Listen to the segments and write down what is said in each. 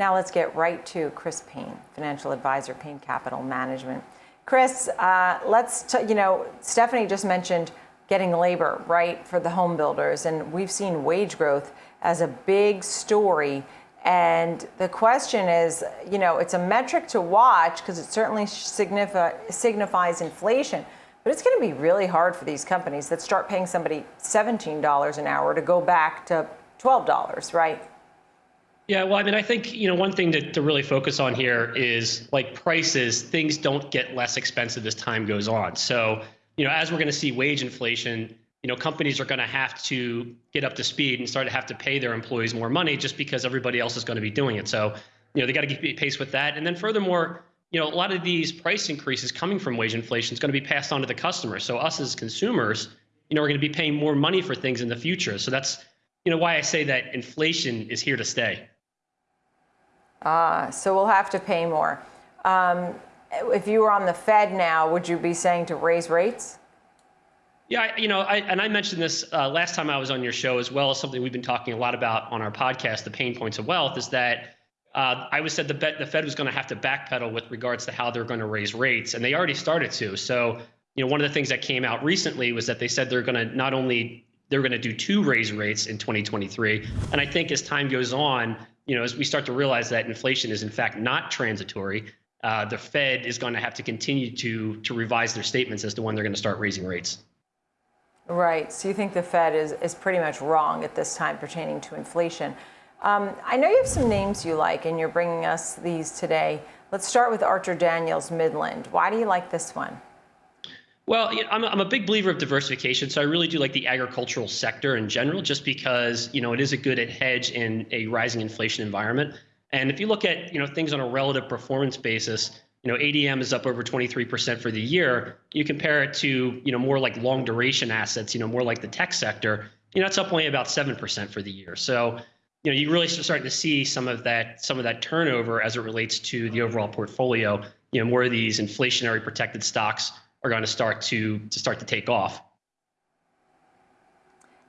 Now let's get right to Chris Payne, financial advisor, Payne Capital Management. Chris, uh, let's, you know, Stephanie just mentioned getting labor, right, for the home builders, and we've seen wage growth as a big story. And the question is, you know, it's a metric to watch because it certainly signifi signifies inflation, but it's going to be really hard for these companies that start paying somebody $17 an hour to go back to $12, right? Yeah, well, I mean, I think, you know, one thing to, to really focus on here is like prices, things don't get less expensive as time goes on. So, you know, as we're going to see wage inflation, you know, companies are going to have to get up to speed and start to have to pay their employees more money just because everybody else is going to be doing it. So, you know, they got to keep pace with that. And then furthermore, you know, a lot of these price increases coming from wage inflation is going to be passed on to the customer. So us as consumers, you know, we're going to be paying more money for things in the future. So that's, you know, why I say that inflation is here to stay. Ah, so we'll have to pay more. Um, if you were on the Fed now, would you be saying to raise rates? Yeah, you know, I, and I mentioned this uh, last time I was on your show as well as something we've been talking a lot about on our podcast, the Payne points of wealth, is that uh, I was said the, the Fed was going to have to backpedal with regards to how they're going to raise rates, and they already started to. So, you know, one of the things that came out recently was that they said they're going to not only they're going to do two raise rates in 2023, and I think as time goes on, you know, as we start to realize that inflation is in fact not transitory, uh, the Fed is going to have to continue to to revise their statements as to when they're going to start raising rates. Right. So you think the Fed is is pretty much wrong at this time pertaining to inflation. Um, I know you have some names you like, and you're bringing us these today. Let's start with Archer Daniels Midland. Why do you like this one? Well, I'm, a, I'm a big believer of diversification, so I really do like the agricultural sector in general, just because you know it is a good hedge in a rising inflation environment. And if you look at you know things on a relative performance basis, you know ADM is up over 23% for the year. You compare it to you know more like long duration assets, you know more like the tech sector, you know it's up only about 7% for the year. So you know you really starting to see some of that some of that turnover as it relates to the overall portfolio. You know more of these inflationary protected stocks are going to start to to start to take off.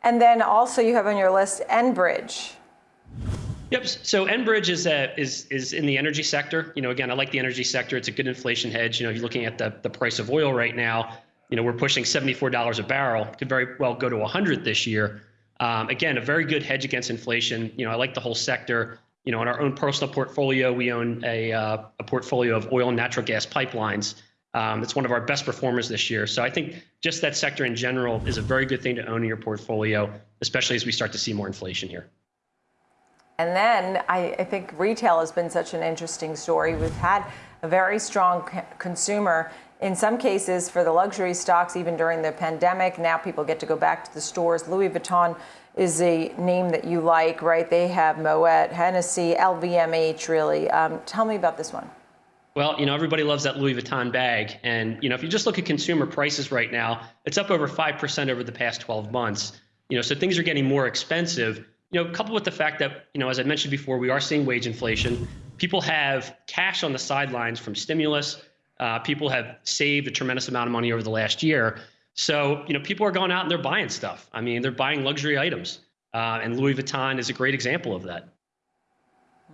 And then also you have on your list Enbridge. Yep. So Enbridge is a, is is in the energy sector. You know, again, I like the energy sector. It's a good inflation hedge. You know, you're looking at the the price of oil right now. You know, we're pushing $74 a barrel. Could very well go to 100 this year. Um, again, a very good hedge against inflation. You know, I like the whole sector. You know, in our own personal portfolio, we own a uh, a portfolio of oil and natural gas pipelines. Um, it's one of our best performers this year. So I think just that sector in general is a very good thing to own in your portfolio, especially as we start to see more inflation here. And then I, I think retail has been such an interesting story. We've had a very strong consumer in some cases for the luxury stocks, even during the pandemic. Now people get to go back to the stores. Louis Vuitton is a name that you like, right? They have Moet, Hennessy, LVMH, really. Um, tell me about this one. Well, you know, everybody loves that Louis Vuitton bag. And, you know, if you just look at consumer prices right now, it's up over 5% over the past 12 months. You know, so things are getting more expensive. You know, coupled with the fact that, you know, as I mentioned before, we are seeing wage inflation. People have cash on the sidelines from stimulus. Uh, people have saved a tremendous amount of money over the last year. So, you know, people are going out and they're buying stuff. I mean, they're buying luxury items. Uh, and Louis Vuitton is a great example of that.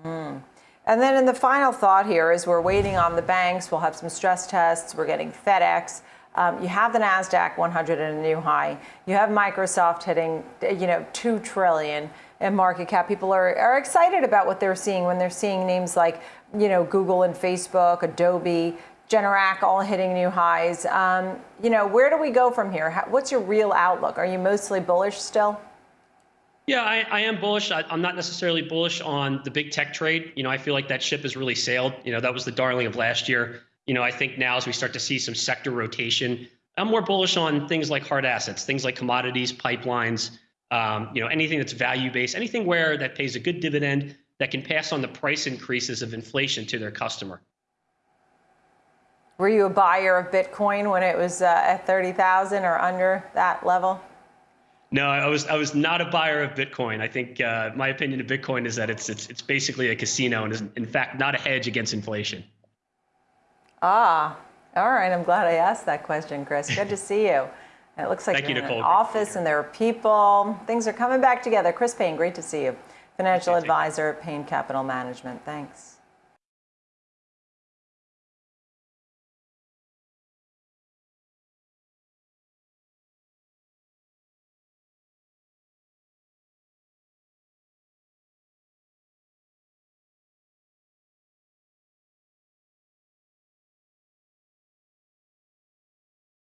Mm. And then in the final thought here is we're waiting on the banks. We'll have some stress tests. We're getting FedEx. Um, you have the Nasdaq 100 at a new high. You have Microsoft hitting, you know, two trillion in market cap. People are, are excited about what they're seeing when they're seeing names like, you know, Google and Facebook, Adobe, Generac all hitting new highs. Um, you know, where do we go from here? How, what's your real outlook? Are you mostly bullish still? Yeah, I, I am bullish. I, am not necessarily bullish on the big tech trade. You know, I feel like that ship has really sailed. You know, that was the darling of last year. You know, I think now as we start to see some sector rotation, I'm more bullish on things like hard assets, things like commodities, pipelines, um, you know, anything that's value based, anything where that pays a good dividend that can pass on the price increases of inflation to their customer. Were you a buyer of Bitcoin when it was uh, at 30,000 or under that level? No, I was I was not a buyer of Bitcoin. I think uh, my opinion of Bitcoin is that it's it's it's basically a casino and is in fact not a hedge against inflation. Ah, all right. I'm glad I asked that question, Chris. Good to see you. It looks like Thank you're you, in an office and there are people. Things are coming back together. Chris Payne, great to see you. financial advisor at Payne Capital Management. Thanks.